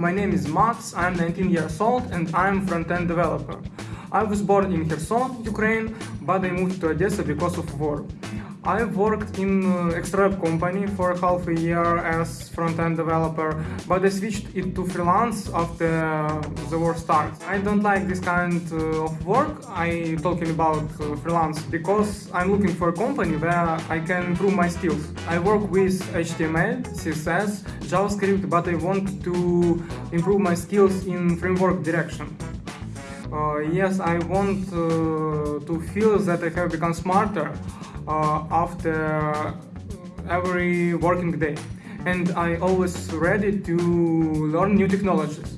my name is Max, I'm 19 years old and I'm front-end developer. I was born in Kherson, Ukraine, but I moved to Odessa because of war. I worked in uh, Extralab company for half a year as front-end developer, but I switched it to freelance after the war started. I don't like this kind uh, of work, I'm talking about uh, freelance, because I'm looking for a company where I can improve my skills. I work with HTML, CSS, JavaScript, but I want to improve my skills in framework direction. Uh, yes, I want uh, to feel that I have become smarter Uh, after every working day and I always ready to learn new technologies.